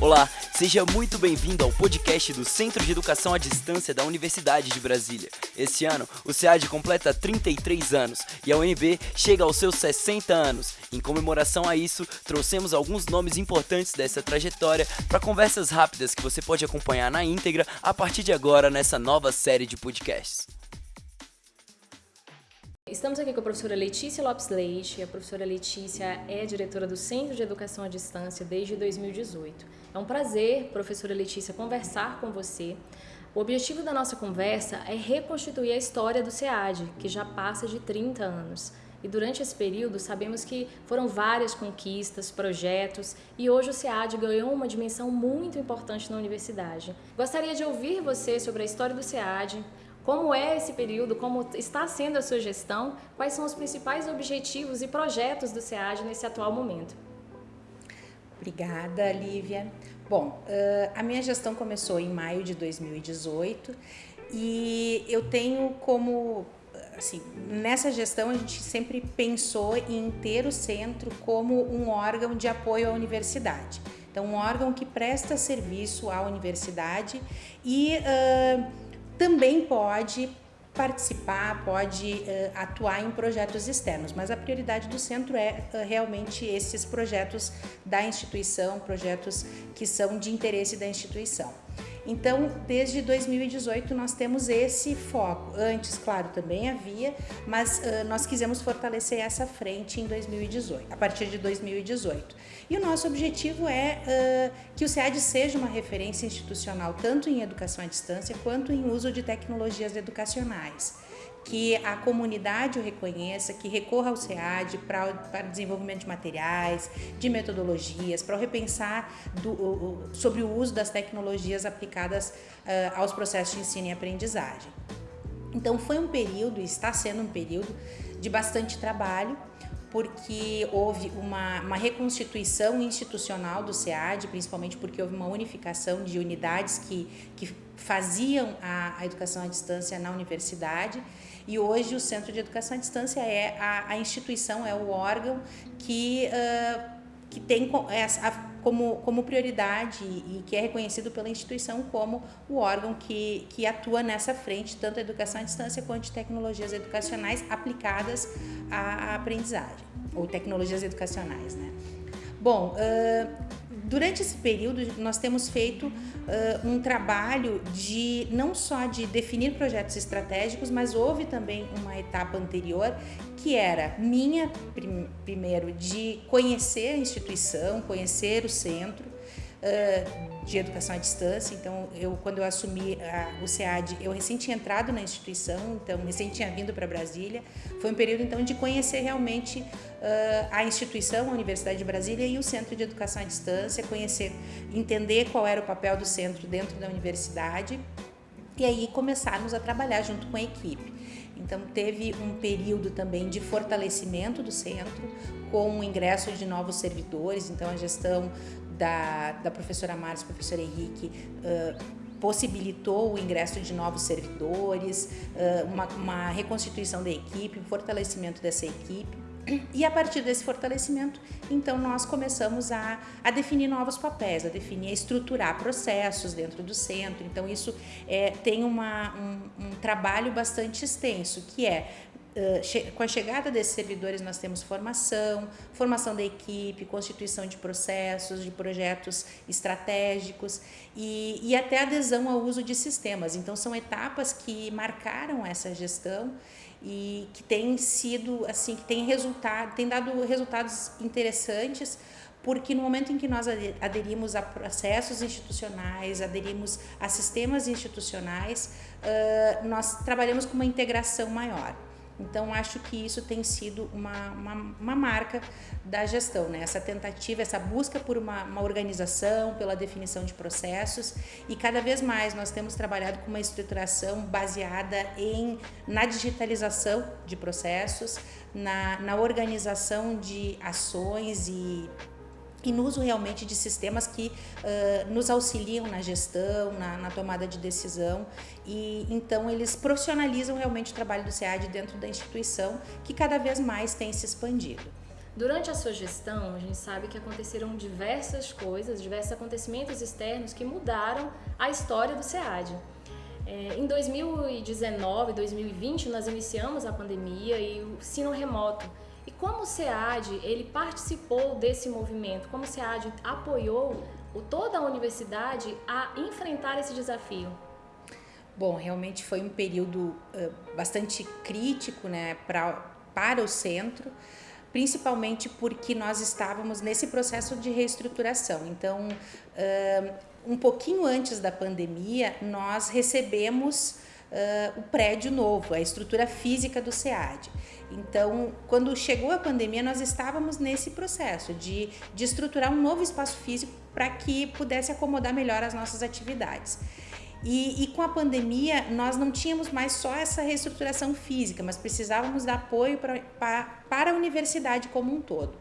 Olá, seja muito bem-vindo ao podcast do Centro de Educação à Distância da Universidade de Brasília. Esse ano, o SEAD completa 33 anos e a UNB chega aos seus 60 anos. Em comemoração a isso, trouxemos alguns nomes importantes dessa trajetória para conversas rápidas que você pode acompanhar na íntegra a partir de agora nessa nova série de podcasts. Estamos aqui com a professora Letícia Lopes Leite. A professora Letícia é diretora do Centro de Educação à Distância desde 2018. É um prazer, professora Letícia, conversar com você. O objetivo da nossa conversa é reconstituir a história do SEAD, que já passa de 30 anos. E durante esse período, sabemos que foram várias conquistas, projetos, e hoje o SEAD ganhou uma dimensão muito importante na universidade. Gostaria de ouvir você sobre a história do SEAD, como é esse período? Como está sendo a sua gestão? Quais são os principais objetivos e projetos do SEAD nesse atual momento? Obrigada, Lívia. Bom, a minha gestão começou em maio de 2018 e eu tenho como assim, nessa gestão a gente sempre pensou em ter o centro como um órgão de apoio à universidade. Então, um órgão que presta serviço à universidade e uh, também pode participar, pode uh, atuar em projetos externos, mas a prioridade do centro é uh, realmente esses projetos da instituição, projetos que são de interesse da instituição. Então, desde 2018 nós temos esse foco. Antes, claro, também havia, mas uh, nós quisemos fortalecer essa frente em 2018, a partir de 2018. E o nosso objetivo é uh, que o SEAD seja uma referência institucional tanto em educação à distância quanto em uso de tecnologias educacionais que a comunidade o reconheça, que recorra ao SEAD para, para desenvolvimento de materiais, de metodologias, para repensar do, o, sobre o uso das tecnologias aplicadas uh, aos processos de ensino e aprendizagem. Então foi um período, e está sendo um período de bastante trabalho, porque houve uma, uma, reconstituição institucional do SEAD, principalmente porque houve uma unificação de unidades que, que faziam a, a educação à distância na universidade e hoje o Centro de Educação à Distância é a, a instituição, é o órgão que, uh, que tem essa, como, como prioridade e que é reconhecido pela instituição como o órgão que, que atua nessa frente, tanto a educação à distância quanto de tecnologias educacionais aplicadas à aprendizagem, ou tecnologias educacionais. Né? Bom, uh, Durante esse período, nós temos feito uh, um trabalho de não só de definir projetos estratégicos, mas houve também uma etapa anterior que era minha, prim primeiro, de conhecer a instituição, conhecer o centro, uh, de educação à distância. Então, eu quando eu assumi a, o SEAD, eu recém tinha entrado na instituição, então recém tinha vindo para Brasília. Foi um período então de conhecer realmente a instituição, a Universidade de Brasília e o Centro de Educação à Distância, conhecer, entender qual era o papel do centro dentro da universidade e aí começarmos a trabalhar junto com a equipe. Então, teve um período também de fortalecimento do centro, com o ingresso de novos servidores, então a gestão da, da professora Márcia, professora Henrique, uh, possibilitou o ingresso de novos servidores, uma, uma reconstituição da equipe, um fortalecimento dessa equipe. E a partir desse fortalecimento, então nós começamos a, a definir novos papéis, a definir, a estruturar processos dentro do centro. Então isso é, tem uma, um, um trabalho bastante extenso, que é com a chegada desses servidores nós temos formação, formação da equipe, constituição de processos, de projetos estratégicos e, e até adesão ao uso de sistemas. Então são etapas que marcaram essa gestão e que tem sido assim, que tem resultado, tem dado resultados interessantes porque no momento em que nós aderimos a processos institucionais, aderimos a sistemas institucionais, uh, nós trabalhamos com uma integração maior. Então, acho que isso tem sido uma, uma, uma marca da gestão, né? essa tentativa, essa busca por uma, uma, organização, pela definição de processos e cada vez mais nós temos trabalhado com uma estruturação baseada em, na digitalização de processos, na, na organização de ações e e no uso realmente de sistemas que uh, nos auxiliam na gestão, na, na, tomada de decisão e então eles profissionalizam realmente o trabalho do SEAD dentro da instituição que cada vez mais tem se expandido. Durante a sua gestão, a gente sabe que aconteceram diversas coisas, diversos acontecimentos externos que mudaram a história do SEAD. É, em 2019, 2020, nós iniciamos a pandemia e o ensino remoto. E como o SEAD ele participou desse movimento, como o SEAD apoiou toda a universidade a enfrentar esse desafio? Bom, realmente foi um período uh, bastante crítico né, pra, para o centro principalmente porque nós estávamos nesse processo de reestruturação. Então, um pouquinho antes da pandemia, nós recebemos o prédio novo, a estrutura física do SEAD. Então, quando chegou a pandemia, nós estávamos nesse processo de, de estruturar um novo espaço físico para que pudesse acomodar melhor as nossas atividades. E, e, com a pandemia, nós não tínhamos mais só essa reestruturação física, mas precisávamos dar apoio pra, pra, para a universidade como um todo.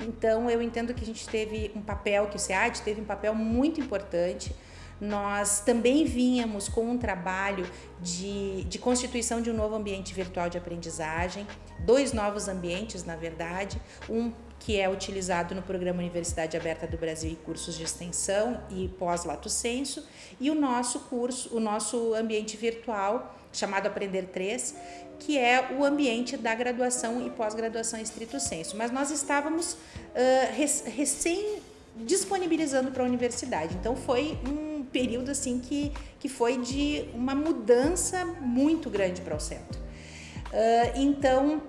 Então, eu entendo que a gente teve um papel, que o SEAD teve um papel muito importante. Nós também vínhamos com um trabalho de, de constituição de um novo ambiente virtual de aprendizagem, dois novos ambientes, na verdade, um que é utilizado no programa Universidade Aberta do Brasil e cursos de extensão e pós-lato senso, e o nosso curso, o nosso ambiente virtual, chamado Aprender 3, que é o ambiente da graduação e pós-graduação em estrito senso. Mas nós estávamos uh, recém disponibilizando para a universidade. Então foi um período assim que, que foi de uma mudança muito grande para o centro. Uh, então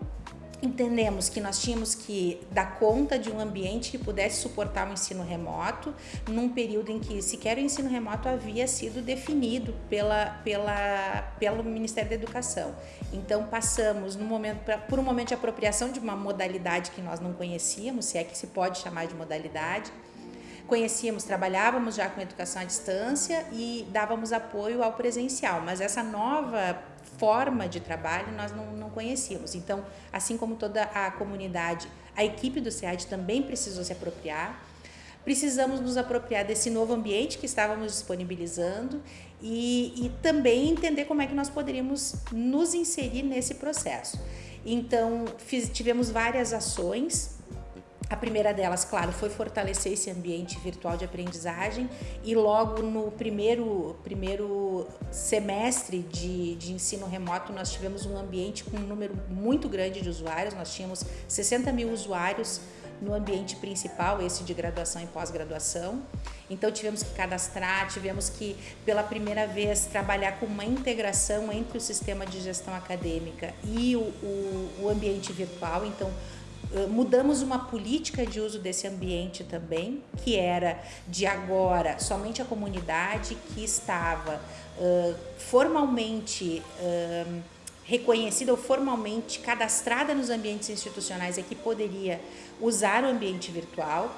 entendemos que nós tínhamos que dar conta de um ambiente que pudesse suportar o ensino remoto, num período em que sequer o ensino remoto havia sido definido pela, pela, pelo Ministério da Educação. Então passamos no momento, por um momento de apropriação de uma modalidade que nós não conhecíamos, se é que se pode chamar de modalidade, conhecíamos, trabalhávamos já com educação à distância e dávamos apoio ao presencial, mas essa nova forma de trabalho nós não, não conhecíamos. Então, assim como toda a comunidade, a equipe do SEAD também precisou se apropriar. Precisamos nos apropriar desse novo ambiente que estávamos disponibilizando e, e também entender como é que nós poderíamos nos inserir nesse processo. Então, fiz, tivemos várias ações a primeira delas, claro, foi fortalecer esse ambiente virtual de aprendizagem e logo no primeiro, primeiro semestre de, de ensino remoto nós tivemos um ambiente com um número muito grande de usuários, nós tínhamos 60 mil usuários no ambiente principal, esse de graduação e pós-graduação. Então tivemos que cadastrar, tivemos que pela primeira vez trabalhar com uma integração entre o sistema de gestão acadêmica e o, o, o ambiente virtual. Então mudamos uma política de uso desse ambiente também, que era de agora somente a comunidade que estava uh, formalmente uh, reconhecida ou formalmente cadastrada nos ambientes institucionais é que poderia usar o ambiente virtual.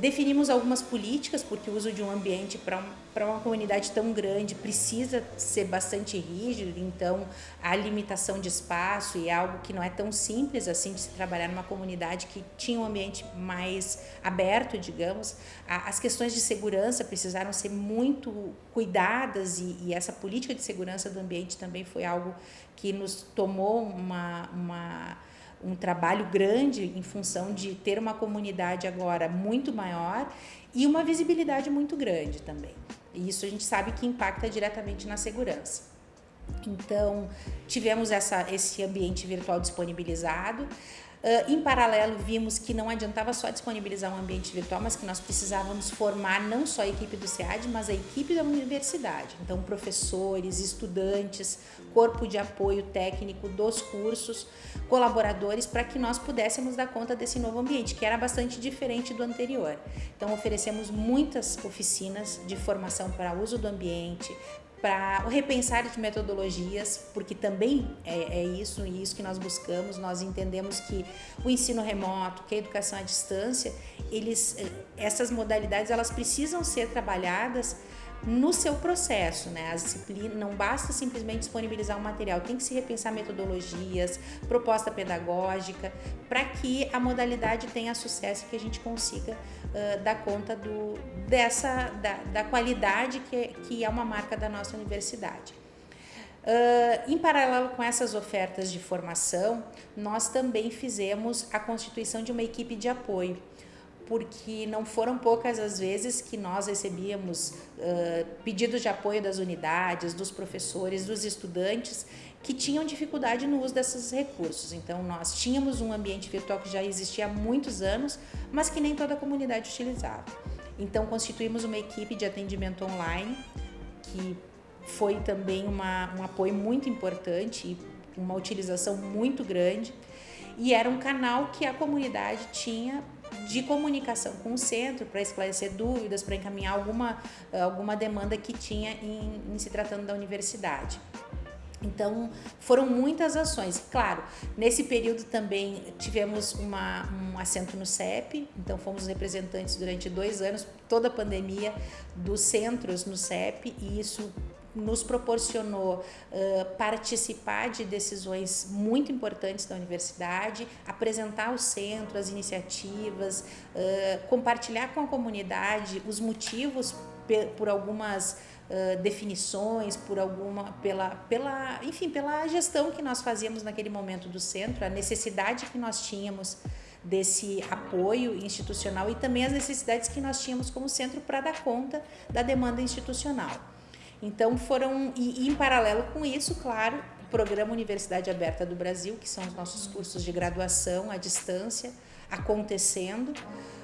Definimos algumas políticas, porque o uso de um ambiente para um, uma comunidade tão grande precisa ser bastante rígido, então a limitação de espaço e algo que não é tão simples assim de se trabalhar numa comunidade que tinha um ambiente mais aberto, digamos. As questões de segurança precisaram ser muito cuidadas e, e essa política de segurança do ambiente também foi algo que nos tomou uma, uma um trabalho grande em função de ter uma comunidade agora muito maior e uma visibilidade muito grande também. E isso a gente sabe que impacta diretamente na segurança. Então, tivemos essa, esse ambiente virtual disponibilizado. Uh, em paralelo, vimos que não adiantava só disponibilizar um ambiente virtual, mas que nós precisávamos formar não só a equipe do SEAD, mas a equipe da universidade. Então, professores, estudantes, corpo de apoio técnico dos cursos, colaboradores, para que nós pudéssemos dar conta desse novo ambiente, que era bastante diferente do anterior. Então, oferecemos muitas oficinas de formação para uso do ambiente, para o repensar de metodologias, porque também é, é, isso e isso que nós buscamos. Nós entendemos que o ensino remoto, que a educação à distância, eles, eh, essas modalidades elas precisam ser trabalhadas no seu processo, né? As disciplinas não basta simplesmente disponibilizar um material, tem que se repensar metodologias, proposta pedagógica, para que a modalidade tenha sucesso e que a gente consiga uh, dar conta do, dessa da, da qualidade que, que é uma marca da nossa universidade. Uh, em paralelo com essas ofertas de formação, nós também fizemos a constituição de uma equipe de apoio, porque não foram poucas as vezes que nós recebíamos uh, pedidos de apoio das unidades, dos professores, dos estudantes que tinham dificuldade no uso desses recursos. Então, nós tínhamos um ambiente virtual que já existia há muitos anos, mas que nem toda a comunidade utilizava. Então, constituímos uma equipe de atendimento online que foi também uma, um apoio muito importante, uma utilização muito grande, e era um canal que a comunidade tinha de comunicação com o centro para esclarecer dúvidas, para encaminhar alguma, alguma demanda que tinha em, em se tratando da universidade. Então, foram muitas ações. Claro, nesse período também tivemos uma, um assento no CEP, então fomos representantes durante dois anos, toda a pandemia, dos centros no CEP, e isso nos proporcionou uh, participar de decisões muito importantes da universidade, apresentar o centro, as iniciativas, uh, compartilhar com a comunidade os motivos por algumas definições, por alguma, pela, pela, enfim, pela gestão que nós fazíamos naquele momento do centro, a necessidade que nós tínhamos desse apoio institucional e também as necessidades que nós tínhamos como centro para dar conta da demanda institucional. Então foram, e, e em paralelo com isso, claro, o programa Universidade Aberta do Brasil, que são os nossos cursos de graduação à distância, acontecendo.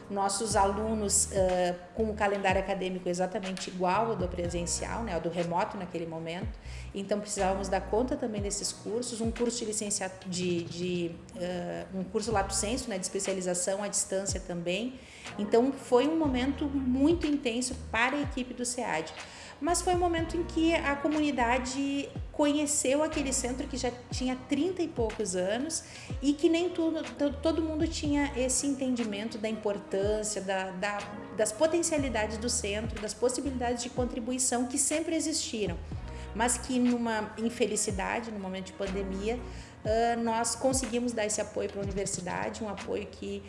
Nossos alunos uh, com o calendário acadêmico exatamente igual ao do presencial, né, ao do remoto naquele momento. Então precisávamos dar conta também desses cursos, um curso de licenciatura, de, de uh, um curso lato senso, né, de especialização à distância também. Então foi um momento muito intenso para a equipe do SEAD mas foi um momento em que a comunidade conheceu aquele centro que já tinha 30 e poucos anos e que nem tudo, todo mundo tinha esse entendimento da importância, da, da, das potencialidades do centro, das possibilidades de contribuição que sempre existiram, mas que numa infelicidade, no momento de pandemia, nós conseguimos dar esse apoio para a universidade, um apoio que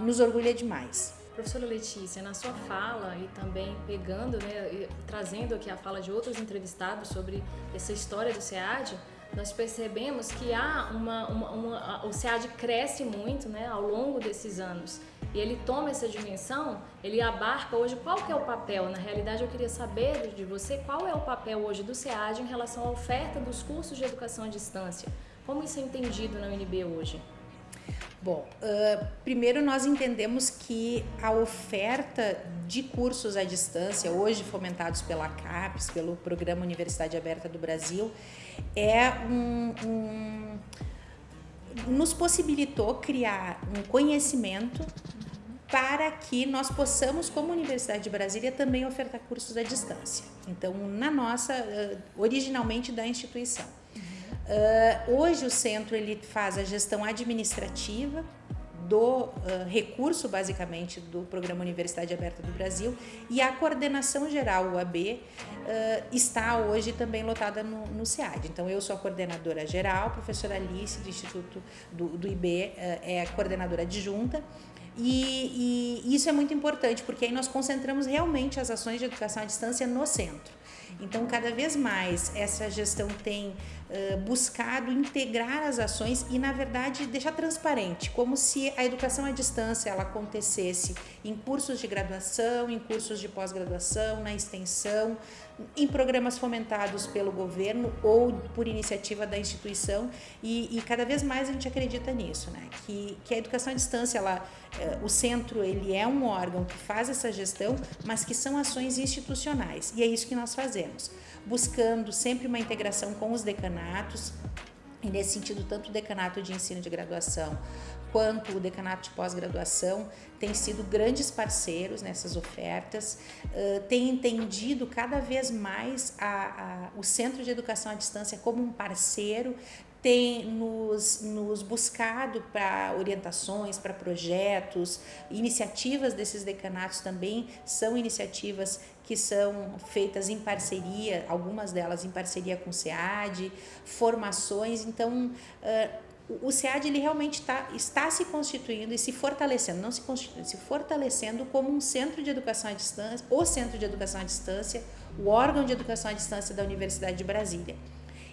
nos orgulha demais. Professora Letícia, na sua fala e também pegando, né, trazendo aqui a fala de outros entrevistados sobre essa história do SEAD, nós percebemos que há uma, uma, uma, o SEAD cresce muito né, ao longo desses anos. E ele toma essa dimensão, ele abarca hoje qual que é o papel, na realidade eu queria saber de você qual é o papel hoje do SEAD em relação à oferta dos cursos de educação à distância, como isso é entendido na UNB hoje? Bom, uh, primeiro nós entendemos que a oferta de cursos à distância, hoje fomentados pela CAPES, pelo Programa Universidade Aberta do Brasil, é um, um nos possibilitou criar um conhecimento para que nós possamos, como Universidade de Brasília, também ofertar cursos à distância. Então, na nossa, originalmente da instituição. Uh, hoje o centro ele faz a gestão administrativa do uh, recurso, basicamente, do Programa Universidade Aberta do Brasil e a coordenação geral, o AB, uh, está hoje também lotada no, no SEAD. Então, eu sou a coordenadora geral, a professora Alice, do Instituto do, do IB, é a coordenadora adjunta, e, e isso é muito importante, porque aí nós concentramos realmente as ações de educação à distância no centro. Então, cada vez mais essa gestão tem uh, buscado integrar as ações e, na verdade, deixar transparente, como se a educação à distância ela acontecesse em cursos de graduação, em cursos de pós-graduação, na extensão, em programas fomentados pelo governo ou por iniciativa da instituição e, e, cada vez mais a gente acredita nisso, né? Que, que a educação à distância, ela, eh, o centro, ele é um órgão que faz essa gestão, mas que são ações institucionais e é isso que nós fazemos, buscando sempre uma integração com os decanatos, e nesse sentido, tanto o decanato de ensino de graduação quanto o decanato de pós-graduação têm sido grandes parceiros nessas ofertas, têm entendido cada vez mais a, a, o Centro de Educação à Distância como um parceiro, tem nos, nos buscado para orientações, para projetos, iniciativas desses decanatos também são iniciativas que são feitas em parceria, algumas delas em parceria com o SEAD, formações, então uh, o SEAD ele realmente tá, está se constituindo e se fortalecendo, não se constituindo, se fortalecendo como um centro de educação à distância, o centro de educação à distância, o órgão de educação à distância da Universidade de Brasília.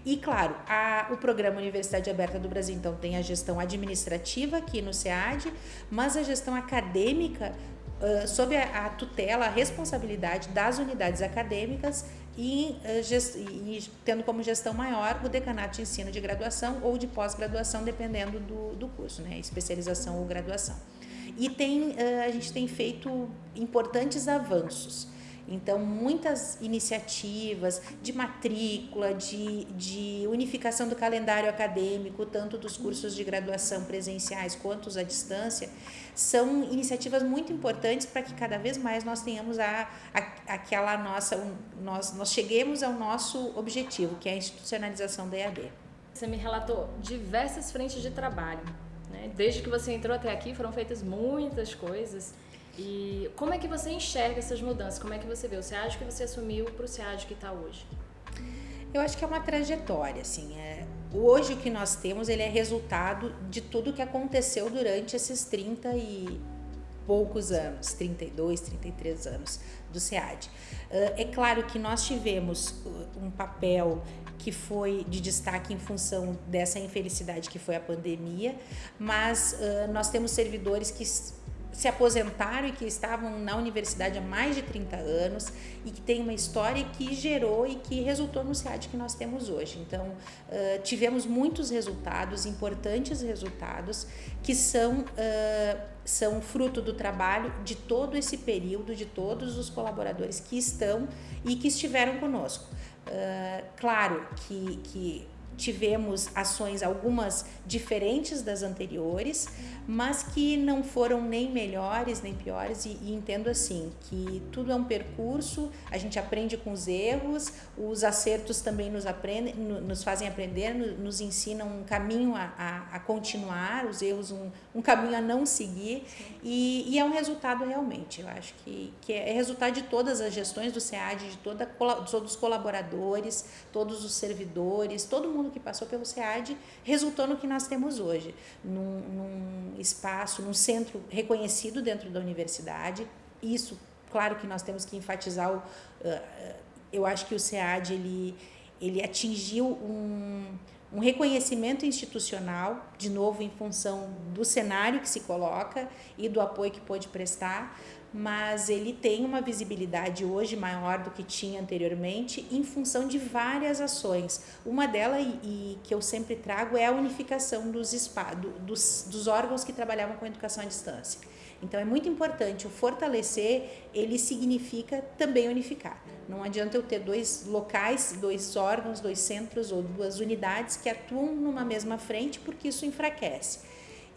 E, claro, a, o programa Universidade Aberta do Brasil, então, tem a gestão administrativa aqui no SEAD, mas a gestão acadêmica uh, sob a, a, tutela, a responsabilidade das unidades acadêmicas e, uh, gest, e, tendo como gestão maior o decanato de ensino de graduação ou de pós-graduação, dependendo do, do curso, né? especialização ou graduação. E tem, uh, a gente tem feito importantes avanços. Então, muitas iniciativas de matrícula, de, de unificação do calendário acadêmico, tanto dos cursos de graduação presenciais quanto os à distância, são iniciativas muito importantes para que cada vez mais nós tenhamos a, a, aquela nossa, um, nós, nós cheguemos ao nosso objetivo, que é a institucionalização da EAD. Você me relatou diversas frentes de trabalho. Né? Desde que você entrou até aqui foram feitas muitas coisas. E como é que você enxerga essas mudanças? Como é que você vê o SEAD que você assumiu para o SEAD que está hoje? Eu acho que é uma trajetória, assim. É, hoje o que nós temos ele é resultado de tudo que aconteceu durante esses 30 e poucos anos, 32, 33 anos do SEAD. É claro que nós tivemos um papel que foi de destaque em função dessa infelicidade que foi a pandemia, mas nós temos servidores que se aposentaram e que estavam na universidade há mais de 30 anos e que tem uma história que gerou e que resultou no SEAD que nós temos hoje. Então, uh, tivemos muitos resultados, importantes resultados, que são, uh, são fruto do trabalho de todo esse período, de todos os colaboradores que estão e que estiveram conosco. Uh, claro que, que tivemos ações algumas diferentes das anteriores, mas que não foram nem melhores nem piores e, e, entendo assim que tudo é um percurso, a gente aprende com os erros, os acertos também nos aprendem, nos fazem aprender, nos ensinam um caminho a, a, a continuar, os erros um, um, caminho a não seguir e, e, é um resultado realmente, eu acho que, que é resultado de todas as gestões do SEAD, de toda, todos os colaboradores, todos os servidores, todo mundo que passou pelo SEAD resultou no que nós temos hoje, num, num espaço, num centro reconhecido dentro da universidade. Isso, claro que nós temos que enfatizar, o, uh, eu acho que o SEAD ele, ele atingiu um, um reconhecimento institucional, de novo em função do cenário que se coloca e do apoio que pôde prestar, mas ele tem uma visibilidade hoje maior do que tinha anteriormente em função de várias ações. Uma delas, e, que eu sempre trago, é a unificação dos, do, dos, dos órgãos que trabalhavam com educação à distância. Então é muito importante o fortalecer, ele significa também unificar. Não adianta eu ter dois locais, dois órgãos, dois centros ou duas unidades que atuam numa mesma frente, porque isso enfraquece.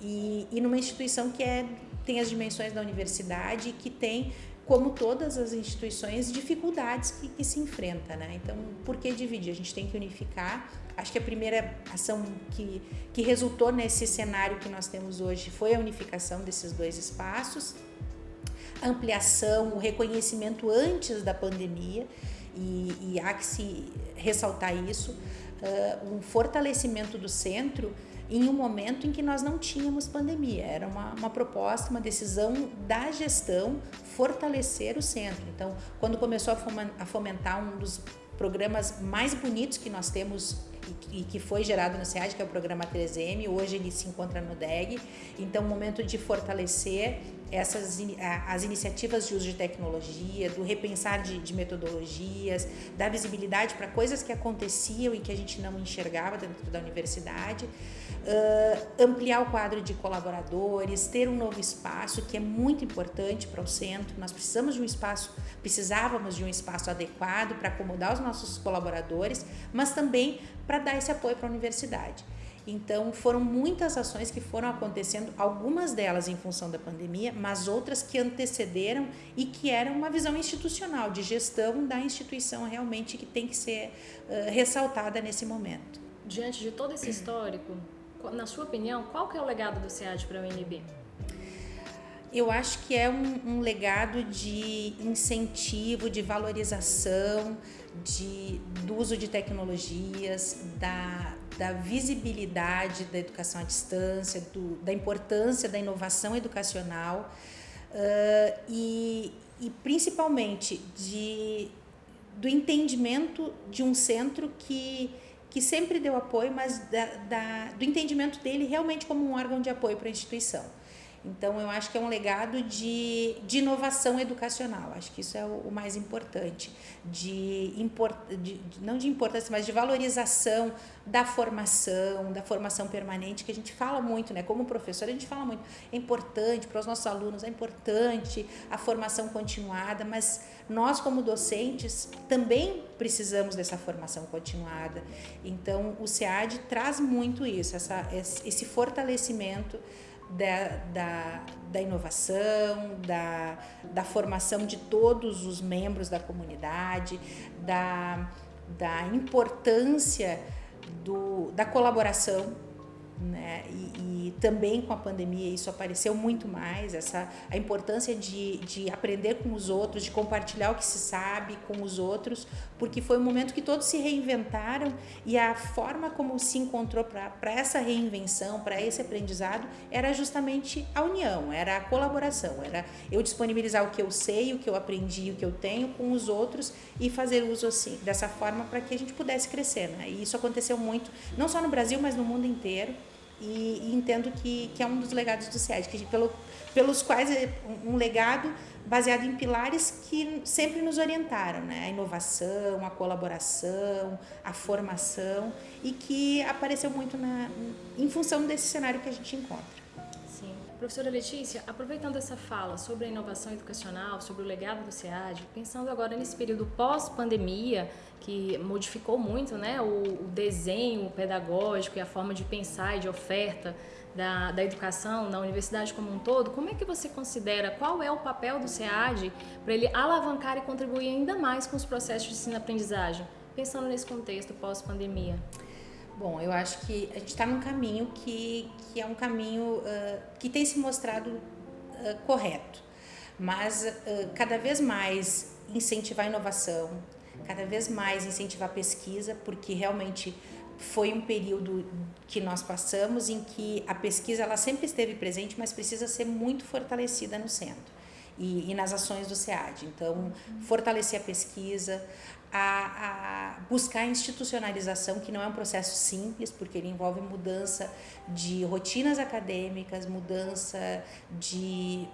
E, e numa instituição que é tem as dimensões da universidade que tem como todas as instituições, dificuldades que, que, se enfrenta, né? Então, por que dividir? A gente tem que unificar. Acho que a primeira ação que, que resultou nesse cenário que nós temos hoje foi a unificação desses dois espaços, a ampliação, o reconhecimento antes da pandemia, e, e há que se ressaltar isso, uh, um fortalecimento do centro em um momento em que nós não tínhamos pandemia. Era uma, uma proposta, uma decisão da gestão fortalecer o centro. Então, quando começou a fomentar um dos programas mais bonitos que nós temos e, que foi gerado no SEAD, que é o programa 3M, hoje ele se encontra no DEG. Então, o momento de fortalecer essas as iniciativas de uso de tecnologia, do repensar de, de metodologias, da visibilidade para coisas que aconteciam e que a gente não enxergava dentro da universidade, uh, ampliar o quadro de colaboradores, ter um novo espaço que é muito importante para o centro. Nós precisamos de um espaço, precisávamos de um espaço adequado para acomodar os nossos colaboradores, mas também para dar esse apoio para a universidade. Então, foram muitas ações que foram acontecendo, algumas delas em função da pandemia, mas outras que antecederam e que eram uma visão institucional, de gestão da instituição realmente que tem que ser uh, ressaltada nesse momento. Diante de todo esse histórico, na sua opinião, qual que é o legado do SEAD para o UNB? Eu acho que é um, um legado de incentivo, de valorização, de, do uso de tecnologias, da, da visibilidade da educação à distância, do, da importância da inovação educacional uh, e, e principalmente de, do entendimento de um centro que, que sempre deu apoio, mas da, da, do entendimento dele realmente como um órgão de apoio para a instituição. Então, eu acho que é um legado de, de inovação educacional. Acho que isso é o, o mais importante. De, import, de, não de importância, mas de valorização da formação, da formação permanente, que a gente fala muito, né? Como professor, a gente fala muito. É importante para os nossos alunos, é importante a formação continuada, mas nós, como docentes, também precisamos dessa formação continuada. Então, o SEAD traz muito isso, essa, esse fortalecimento da, da, da inovação, da, da formação de todos os membros da comunidade, da, da importância do, da colaboração né? E, e, também com a pandemia isso apareceu muito mais, essa, a importância de, de aprender com os outros, de compartilhar o que se sabe com os outros, porque foi um momento que todos se reinventaram e a forma como se encontrou para essa reinvenção, para esse aprendizado, era justamente a união, era a colaboração, era eu disponibilizar o que eu sei, o que eu aprendi, o que eu tenho com os outros e fazer uso assim, dessa forma para que a gente pudesse crescer. Né? E isso aconteceu muito, não só no Brasil, mas no mundo inteiro e, e, entendo que, que é um dos legados do SEAD, que pelo, pelos quais é um legado baseado em pilares que sempre nos orientaram, né? A inovação, a colaboração, a formação e que apareceu muito na, em função desse cenário que a gente encontra. Professora Letícia, aproveitando essa fala sobre a inovação educacional, sobre o legado do SEAD, pensando agora nesse período pós-pandemia, que modificou muito né, o, desenho pedagógico e a forma de pensar e de oferta da, da educação na universidade como um todo, como é que você considera, qual é o papel do SEAD para ele alavancar e contribuir ainda mais com os processos de ensino-aprendizagem, pensando nesse contexto pós-pandemia? Bom, eu acho que a gente está num caminho que, que é um caminho uh, que tem se mostrado uh, correto, mas uh, cada vez mais incentivar a inovação, cada vez mais incentivar a pesquisa, porque realmente foi um período que nós passamos em que a pesquisa ela sempre esteve presente, mas precisa ser muito fortalecida no centro e, e nas ações do SEAD. Então, fortalecer a pesquisa, a, a, buscar a institucionalização, que não é um processo simples, porque ele envolve mudança de rotinas acadêmicas, mudança de,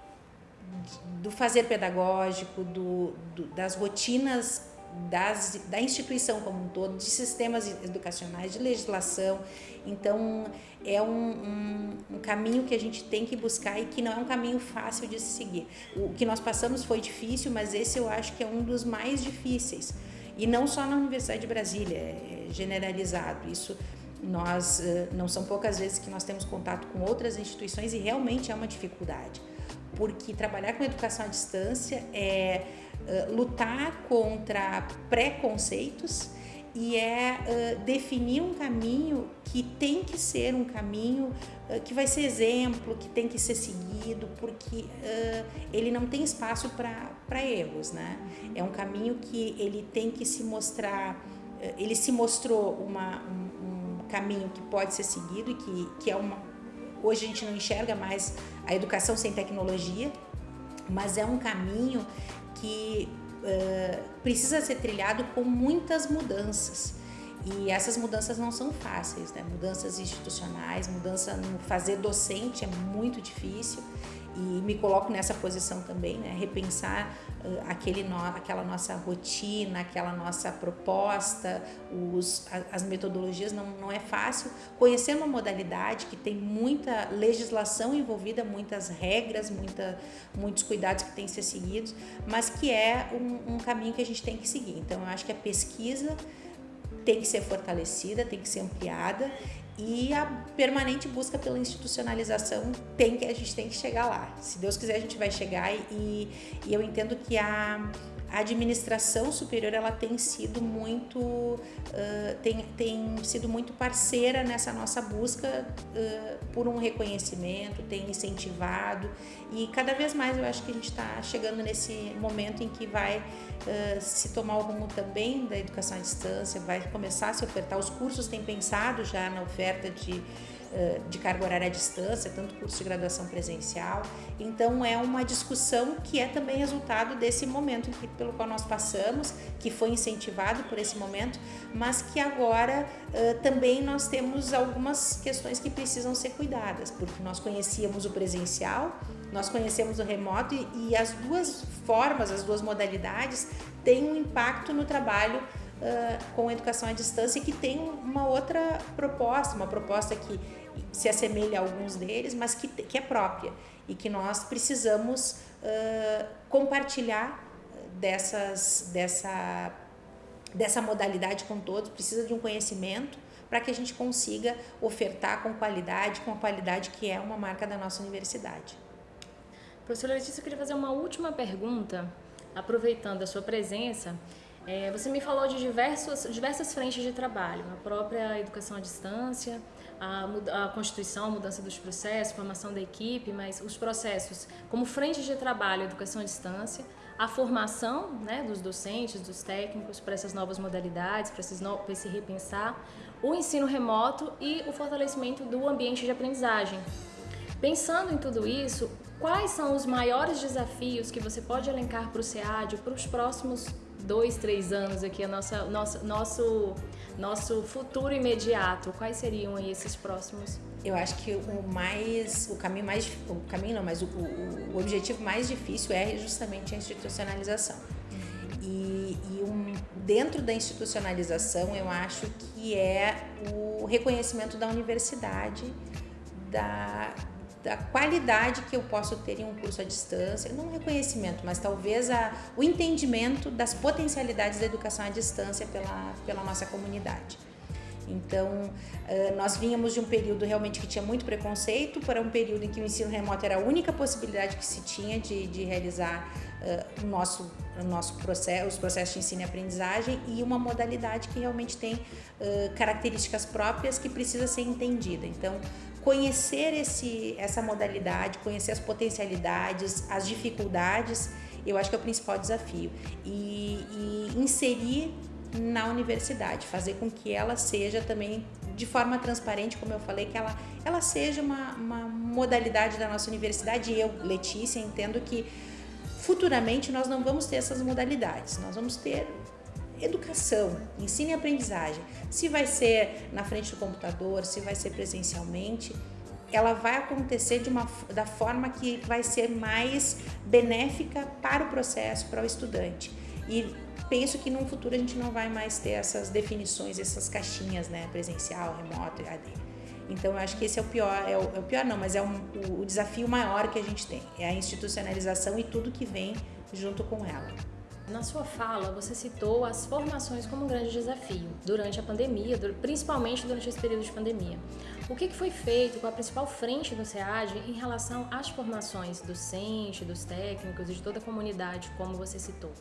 do fazer pedagógico, do, do, das rotinas das, da instituição como um todo, de sistemas educacionais, de legislação. Então, é um, um, um, caminho que a gente tem que buscar e que não é um caminho fácil de se seguir. O que nós passamos foi difícil, mas esse eu acho que é um dos mais difíceis. E não só na Universidade de Brasília, é generalizado. Isso nós eh, não são poucas vezes que nós temos contato com outras instituições e realmente é uma dificuldade, porque trabalhar com educação à distância é uh, lutar contra preconceitos e é uh, definir um caminho que tem que ser um caminho que vai ser exemplo, que tem que ser seguido, porque ele não tem espaço para erros, né? É um caminho que ele tem que se mostrar, ele se mostrou uma, um, um, caminho que pode ser seguido e que, que é uma... Hoje a gente não enxerga mais a educação sem tecnologia, mas é um caminho que uh, precisa ser trilhado com muitas mudanças. E essas mudanças não são fáceis, né? Mudanças institucionais, mudança no fazer docente é muito difícil e me coloco nessa posição também, né? repensar uh, aquele no, aquela nossa rotina, aquela nossa proposta, os, a, as metodologias não, não é fácil. Conhecer uma modalidade que tem muita legislação envolvida, muitas regras, muita, muitos cuidados que têm que ser seguidos, mas que é um, um caminho que a gente tem que seguir. Então, eu acho que a pesquisa tem que ser fortalecida, tem que ser ampliada e a permanente busca pela institucionalização tem que a gente tem que chegar lá. Se Deus quiser a gente vai chegar e, e eu entendo que a a administração superior ela tem sido muito uh, tem, tem sido muito parceira nessa nossa busca uh, por um reconhecimento tem incentivado. E cada vez mais eu acho que a gente está chegando nesse momento em que vai uh, se tomar o rumo também da educação à distância vai começar a se ofertar. Os cursos têm pensado já na oferta de de carga horária à distância, tanto curso de graduação presencial. Então é uma discussão que é também resultado desse momento pelo qual nós passamos, que foi incentivado por esse momento, mas que agora também nós temos algumas questões que precisam ser cuidadas, porque nós conhecíamos o presencial, nós conhecemos o remoto e, e as duas formas, as duas modalidades têm um impacto no trabalho uh, com educação à distância que tem uma outra proposta, uma proposta que se assemelha a alguns deles, mas que, que é própria e que nós precisamos uh, compartilhar dessas, dessa, dessa modalidade com todos, precisa de um conhecimento para que a gente consiga ofertar com qualidade, com a qualidade que é uma marca da nossa universidade. Professora Letícia, eu queria fazer uma última pergunta, aproveitando a sua presença. É, você me falou de diversos, diversas frentes de trabalho, a própria educação à distância, a, a Constituição, a mudança dos processos, formação da equipe, mas os processos como frente de trabalho, educação à distância, a formação né, dos docentes, dos técnicos para essas novas modalidades, para, esses para esse repensar, o ensino remoto e o fortalecimento do ambiente de aprendizagem. Pensando em tudo isso, quais são os maiores desafios que você pode elencar para o SEAD para os próximos dois, três anos aqui, a nossa, nosso, nosso, nosso futuro imediato? Quais seriam aí esses próximos? Eu acho que o mais, o caminho mais, o caminho não, mas o, o, o objetivo mais difícil é justamente a institucionalização. E, e um, dentro da institucionalização, eu acho que é o reconhecimento da universidade, da, da qualidade que eu posso ter em um curso à distância, não reconhecimento, mas talvez a, o entendimento das potencialidades da educação à distância pela, pela nossa comunidade. Então, nós vínhamos de um período realmente que tinha muito preconceito para um período em que o ensino remoto era a única possibilidade que se tinha de, de realizar o nosso, o nosso processo, os processos de ensino e aprendizagem e uma modalidade que realmente tem características próprias que precisa ser entendida. Então, conhecer esse, essa modalidade, conhecer as potencialidades, as dificuldades, eu acho que é o principal desafio. E, e inserir na universidade, fazer com que ela seja também de forma transparente, como eu falei, que ela, ela seja uma, uma modalidade da nossa universidade. E eu, Letícia, entendo que futuramente nós não vamos ter essas modalidades, nós vamos ter educação, ensino e aprendizagem. Se vai ser na frente do computador, se vai ser presencialmente, ela vai acontecer de uma, da forma que vai ser mais benéfica para o processo, para o estudante. E penso que no futuro a gente não vai mais ter essas definições, essas caixinhas, né, presencial, remoto, AD. Então eu acho que esse é o pior, é o, é o pior não, mas é um, o, o desafio maior que a gente tem, é a institucionalização e tudo que vem junto com ela. Na sua fala, você citou as formações como um grande desafio durante a pandemia, principalmente durante esse período de pandemia. O que foi feito com a principal frente do SEAD em relação às formações docente, dos técnicos e de toda a comunidade, como você citou?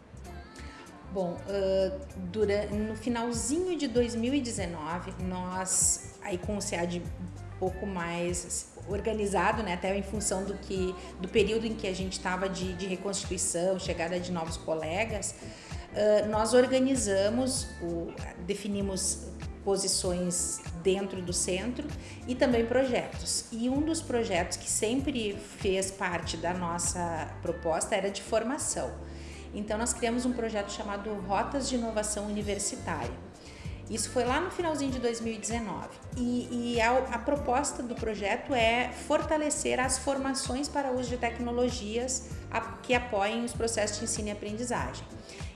Bom, durante, no finalzinho de 2019, nós, aí com o SEAD pouco mais organizado, né, até em função do que do período em que a gente estava de, de, reconstituição, chegada de novos colegas, uh, nós organizamos, o, definimos posições dentro do centro e também projetos. E um dos projetos que sempre fez parte da nossa proposta era de formação. Então nós criamos um projeto chamado Rotas de Inovação Universitária isso foi lá no finalzinho de 2019. E, e a, a, proposta do projeto é fortalecer as formações para uso de tecnologias a, que apoiem os processos de ensino e aprendizagem.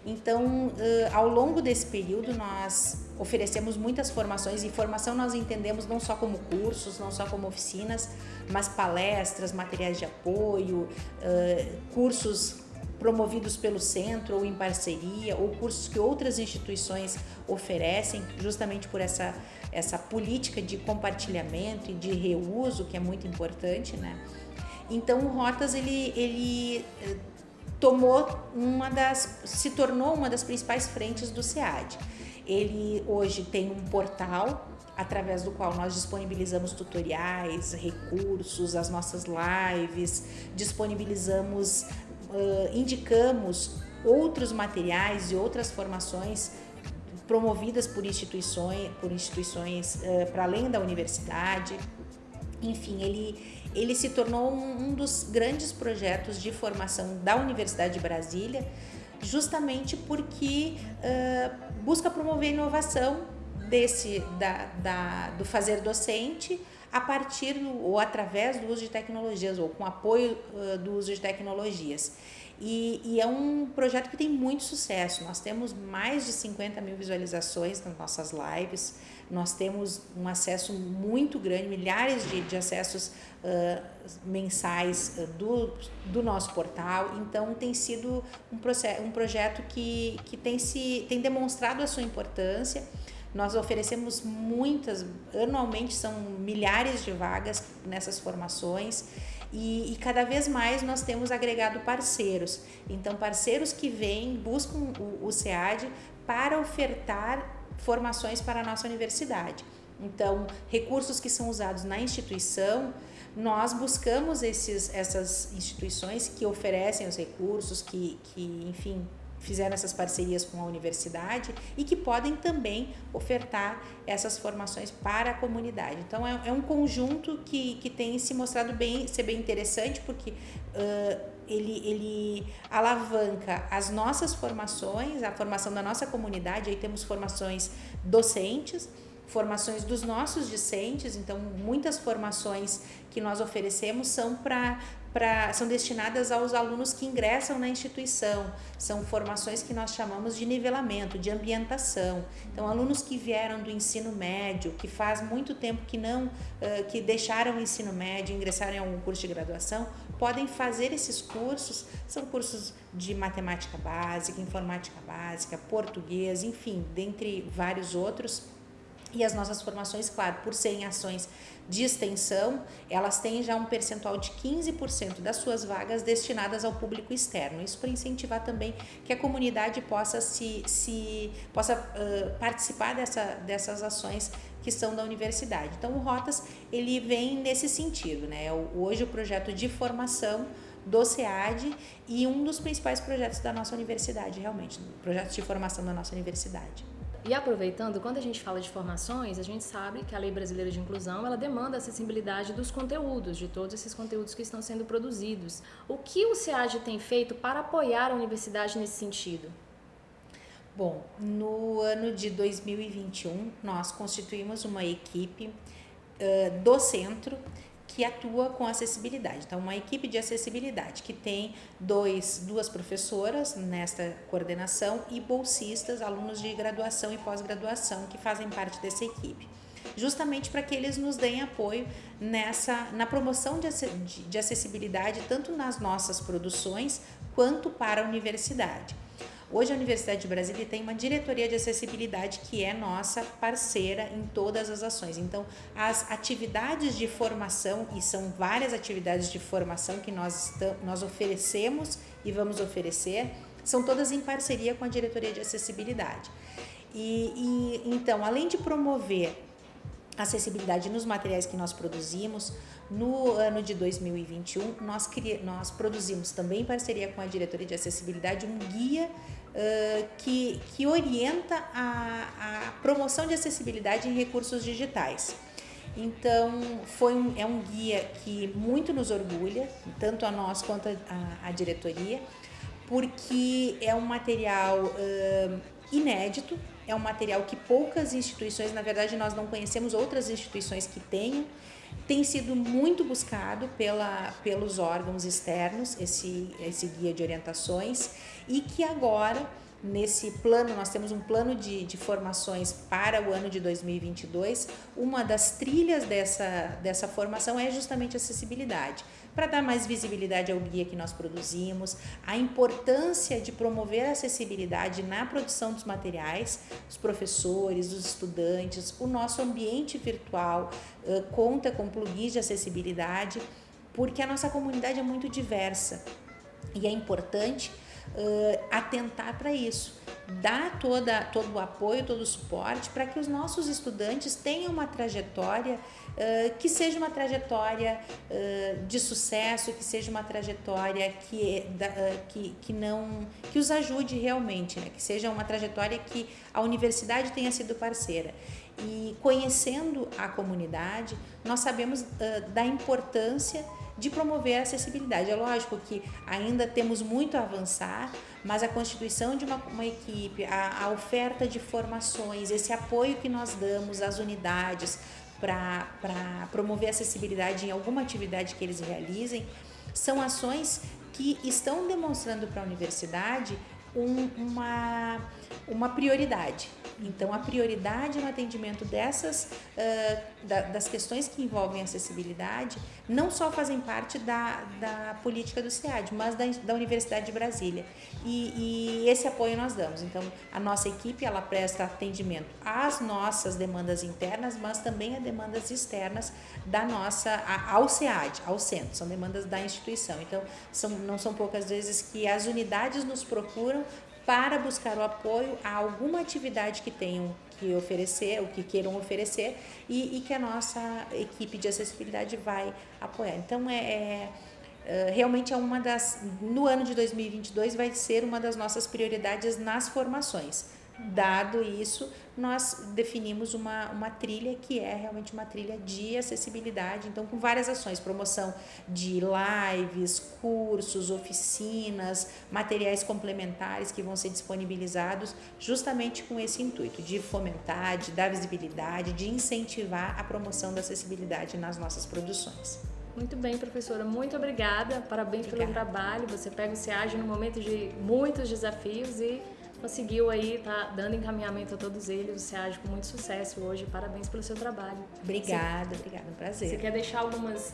Então, uh, ao longo desse período, nós oferecemos muitas formações e formação nós entendemos não só como cursos, não só como oficinas, mas palestras, materiais de apoio, uh, cursos promovidos pelo centro ou em parceria, ou cursos que outras instituições oferecem, justamente por essa, essa política de compartilhamento e de reuso, que é muito importante, né? Então, o Rotas, ele, ele eh, tomou uma das, se tornou uma das principais frentes do SEAD. Ele hoje tem um portal através do qual nós disponibilizamos tutoriais, recursos, as nossas lives, disponibilizamos uh, indicamos outros materiais e outras formações promovidas por instituições, por instituições uh, para além da universidade. enfim, ele, ele se tornou um, um dos grandes projetos de formação da Universidade de Brasília, justamente porque uh, busca promover inovação desse da, da, do fazer docente a partir do, ou através do uso de tecnologias ou com apoio uh, do uso de tecnologias. E, e, é um projeto que tem muito sucesso. Nós temos mais de 50 mil visualizações nas nossas lives, nós temos um acesso muito grande, milhares de, de acessos uh, mensais uh, do, do nosso portal. Então, tem sido um, processo, um projeto que, que tem, se, tem demonstrado a sua importância. Nós oferecemos muitas, anualmente são milhares de vagas nessas formações e, e, cada vez mais nós temos agregado parceiros. Então, parceiros que vêm, buscam o, o SEAD para ofertar formações para a nossa universidade. Então, recursos que são usados na instituição, nós buscamos esses, essas instituições que oferecem os recursos, que, que enfim, fizeram essas parcerias com a universidade e que podem também ofertar essas formações para a comunidade. Então é, é um conjunto que, que tem se mostrado bem, ser bem interessante porque uh, ele, ele alavanca as nossas formações, a formação da nossa comunidade, aí temos formações docentes, formações dos nossos discentes, então muitas formações que nós oferecemos são para Pra, são destinadas aos alunos que ingressam na instituição. São formações que nós chamamos de nivelamento, de ambientação. Então, alunos que vieram do ensino médio, que faz muito tempo que não, que deixaram o ensino médio, ingressaram em algum curso de graduação, podem fazer esses cursos. São cursos de matemática básica, informática básica, português, enfim, dentre vários outros. E as nossas formações, claro, por serem ações de extensão, elas têm já um percentual de 15% das suas vagas destinadas ao público externo. Isso para incentivar também que a comunidade possa se, se possa uh, participar dessa, dessas ações que são da universidade. Então o Rotas ele vem nesse sentido, né? Hoje o projeto de formação do SEAD e um dos principais projetos da nossa universidade, realmente, projetos de formação da nossa universidade. E aproveitando, quando a gente fala de formações, a gente sabe que a Lei Brasileira de Inclusão, ela demanda a acessibilidade dos conteúdos, de todos esses conteúdos que estão sendo produzidos. O que o SEAD tem feito para apoiar a universidade nesse sentido? Bom, no ano de 2021, nós constituímos uma equipe uh, do centro que atua com acessibilidade. Então, uma equipe de acessibilidade que tem dois, duas professoras nesta coordenação e bolsistas, alunos de graduação e pós-graduação que fazem parte dessa equipe. Justamente para que eles nos deem apoio nessa na promoção de, de acessibilidade tanto nas nossas produções quanto para a universidade. Hoje a Universidade de Brasília tem uma diretoria de acessibilidade que é nossa parceira em todas as ações. Então, as atividades de formação, e são várias atividades de formação que nós, nós oferecemos e vamos oferecer, são todas em parceria com a diretoria de acessibilidade. E, e então, além de promover acessibilidade nos materiais que nós produzimos, no ano de 2021, nós, nós produzimos também em parceria com a Diretoria de Acessibilidade um guia uh, que, que orienta a, a promoção de acessibilidade em recursos digitais. Então, foi um, é um guia que muito nos orgulha, tanto a nós quanto a, a diretoria, porque é um material uh, inédito, é um material que poucas instituições, na verdade, nós não conhecemos outras instituições que tenham, tem sido muito buscado pela, pelos órgãos externos, esse, esse guia de orientações, e que agora, nesse plano, nós temos um plano de, de formações para o ano de 2022. Uma das trilhas dessa, dessa formação é justamente acessibilidade. Para dar mais visibilidade ao guia que nós produzimos, a importância de promover a acessibilidade na produção dos materiais, os professores, os estudantes, o nosso ambiente virtual uh, conta com plugins de acessibilidade, porque a nossa comunidade é muito diversa. E é importante uh, atentar para isso, dar toda, todo o apoio, todo o suporte para que os nossos estudantes tenham uma trajetória uh, que seja uma trajetória uh, de sucesso, que seja uma trajetória que, que, que não que os ajude realmente, né? que seja uma trajetória que a universidade tenha sido parceira. E conhecendo a comunidade, nós sabemos da importância de promover a acessibilidade. É lógico que ainda temos muito a avançar, mas a constituição de uma, uma equipe, a, a oferta de formações, esse apoio que nós damos às unidades para promover a acessibilidade em alguma atividade que eles realizem, são ações que estão demonstrando para a universidade um, uma, uma prioridade. Então, a prioridade no atendimento dessas, uh, da, das questões que envolvem acessibilidade, não só fazem parte da, da política do SEAD, mas da, da Universidade de Brasília. E, e, esse apoio nós damos. Então, a nossa equipe, ela presta atendimento às nossas demandas internas, mas também a demandas externas da nossa, ao SEAD, ao centro. São demandas da instituição. Então, são, não são poucas vezes que as unidades nos procuram para buscar o apoio a alguma atividade que tenham que oferecer, o que queiram oferecer e, e, que a nossa equipe de acessibilidade vai apoiar. Então, é, é, é realmente é uma das, no ano de 2022 vai ser uma das nossas prioridades nas formações. Dado isso, nós definimos uma, uma trilha que é realmente uma trilha de acessibilidade, então com várias ações, promoção de lives, cursos, oficinas, materiais complementares que vão ser disponibilizados justamente com esse intuito de fomentar, de dar visibilidade, de incentivar a promoção da acessibilidade nas nossas produções. Muito bem, professora. Muito obrigada. Parabéns obrigada. pelo trabalho. Você pega o SEAG no momento de muitos desafios e conseguiu aí, tá dando encaminhamento a todos eles. Você age com muito sucesso hoje. Parabéns pelo seu trabalho. Obrigada, você, obrigada, um prazer. Você quer deixar algumas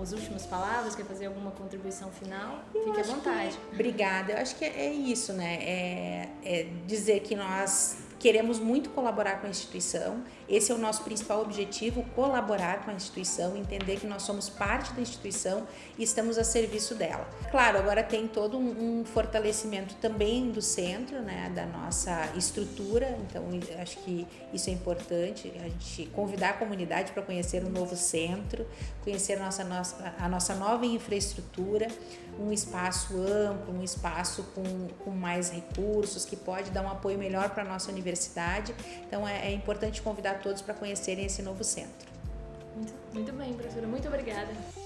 as últimas palavras? Quer fazer alguma contribuição final? Eu Fique à vontade. Que, obrigada. Eu acho que é isso, né? É, é dizer que nós Queremos muito colaborar com a instituição, esse é o nosso principal objetivo: colaborar com a instituição, entender que nós somos parte da instituição e estamos a serviço dela. Claro, agora tem todo um, um fortalecimento também do centro, né, da nossa estrutura, então acho que isso é importante, a gente convidar a comunidade para conhecer o novo centro, conhecer a nossa, a nossa nova infraestrutura, um espaço amplo, um espaço com, com mais recursos, que pode dar um apoio melhor para a nossa universidade. Então é, é importante convidar todos para conhecerem esse novo centro. Muito, muito bem, professora. Muito obrigada.